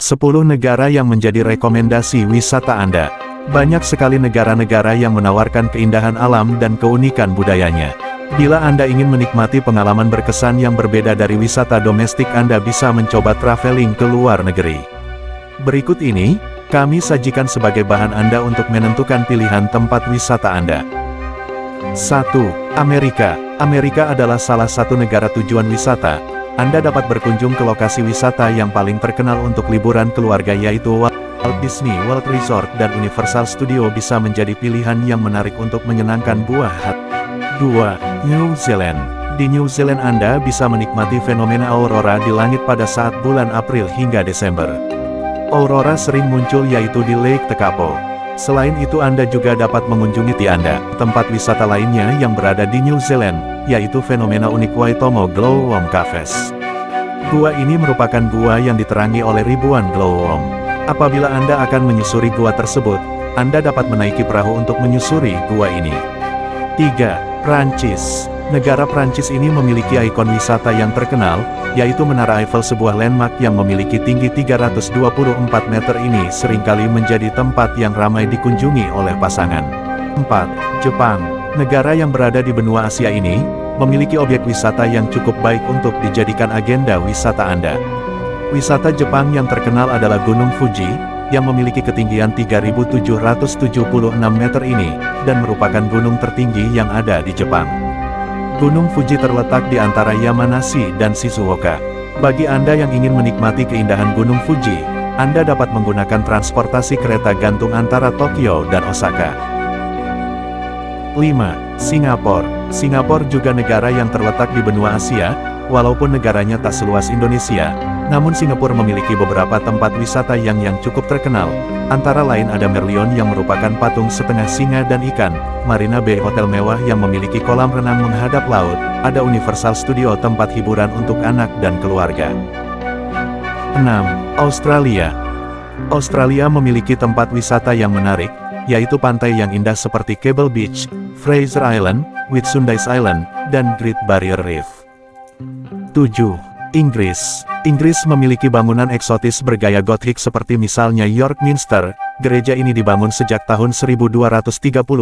10 negara yang menjadi rekomendasi wisata Anda. Banyak sekali negara-negara yang menawarkan keindahan alam dan keunikan budayanya. Bila Anda ingin menikmati pengalaman berkesan yang berbeda dari wisata domestik Anda bisa mencoba traveling ke luar negeri. Berikut ini, kami sajikan sebagai bahan Anda untuk menentukan pilihan tempat wisata Anda. 1. Amerika Amerika adalah salah satu negara tujuan wisata, anda dapat berkunjung ke lokasi wisata yang paling terkenal untuk liburan keluarga yaitu Walt Disney World Resort dan Universal Studio bisa menjadi pilihan yang menarik untuk menyenangkan buah hati. 2. New Zealand Di New Zealand Anda bisa menikmati fenomena aurora di langit pada saat bulan April hingga Desember. Aurora sering muncul yaitu di Lake Tekapo. Selain itu Anda juga dapat mengunjungi di Anda, tempat wisata lainnya yang berada di New Zealand, yaitu fenomena unik Waitomo Glowworm Caves. Gua ini merupakan gua yang diterangi oleh ribuan glowworm. Apabila Anda akan menyusuri gua tersebut, Anda dapat menaiki perahu untuk menyusuri gua ini. 3. Prancis Negara Prancis ini memiliki ikon wisata yang terkenal, yaitu Menara Eiffel sebuah landmark yang memiliki tinggi 324 meter ini sering kali menjadi tempat yang ramai dikunjungi oleh pasangan. 4. Jepang Negara yang berada di benua Asia ini, memiliki objek wisata yang cukup baik untuk dijadikan agenda wisata Anda. Wisata Jepang yang terkenal adalah Gunung Fuji, yang memiliki ketinggian 3.776 meter ini, dan merupakan gunung tertinggi yang ada di Jepang. Gunung Fuji terletak di antara Yamanashi dan Shizuoka. Bagi Anda yang ingin menikmati keindahan Gunung Fuji, Anda dapat menggunakan transportasi kereta gantung antara Tokyo dan Osaka. 5. Singapura Singapura juga negara yang terletak di benua Asia, walaupun negaranya tak seluas Indonesia, namun Singapura memiliki beberapa tempat wisata yang yang cukup terkenal, antara lain ada Merlion yang merupakan patung setengah singa dan ikan, Marina Bay Hotel mewah yang memiliki kolam renang menghadap laut, ada Universal Studio tempat hiburan untuk anak dan keluarga. 6. Australia Australia memiliki tempat wisata yang menarik, yaitu pantai yang indah seperti Cable Beach, Fraser Island, Whitsundays Island, dan Great Barrier Reef. 7. Inggris Inggris memiliki bangunan eksotis bergaya Gothic seperti misalnya York Minster. Gereja ini dibangun sejak tahun 1230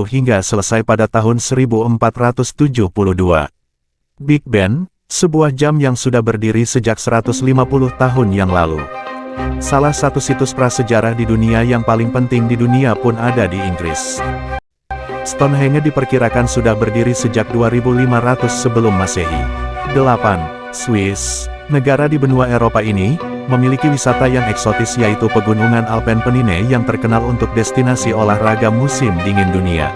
hingga selesai pada tahun 1472. Big Ben, sebuah jam yang sudah berdiri sejak 150 tahun yang lalu. Salah satu situs prasejarah di dunia yang paling penting di dunia pun ada di Inggris. Stonehenge diperkirakan sudah berdiri sejak 2500 sebelum masehi. 8. Swiss Negara di benua Eropa ini, memiliki wisata yang eksotis yaitu pegunungan Alpen yang terkenal untuk destinasi olahraga musim dingin dunia.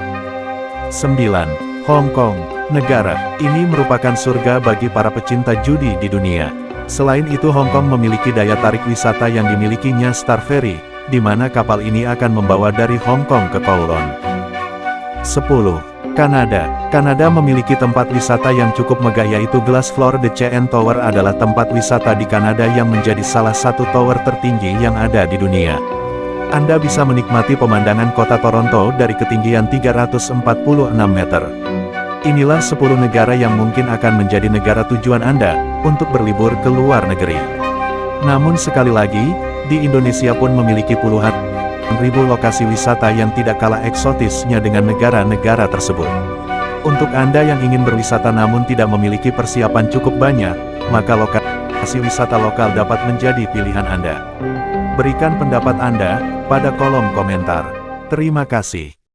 9. Hong Kong, negara ini merupakan surga bagi para pecinta judi di dunia. Selain itu Hong Kong memiliki daya tarik wisata yang dimilikinya Star Ferry, di mana kapal ini akan membawa dari Hong Kong ke Kowloon. 10. Kanada Kanada memiliki tempat wisata yang cukup megah yaitu Glass Floor The CN Tower adalah tempat wisata di Kanada yang menjadi salah satu tower tertinggi yang ada di dunia. Anda bisa menikmati pemandangan kota Toronto dari ketinggian 346 meter. Inilah 10 negara yang mungkin akan menjadi negara tujuan Anda, untuk berlibur ke luar negeri. Namun sekali lagi, di Indonesia pun memiliki puluhan ribu lokasi wisata yang tidak kalah eksotisnya dengan negara-negara tersebut. Untuk Anda yang ingin berwisata namun tidak memiliki persiapan cukup banyak, maka lokasi wisata lokal dapat menjadi pilihan Anda. Berikan pendapat Anda pada kolom komentar. Terima kasih.